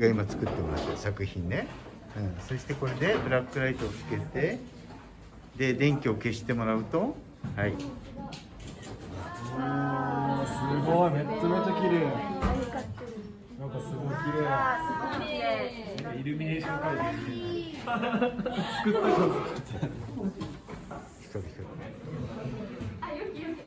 が今作ってもらってる作品ね、うん、そしてこれでブラックライトをつけてで電気を消してもらうとはい。すごいめっちゃめちゃ綺麗。なんかすごい綺麗。イルミネーション会場みたいな。作ったこと。光る光る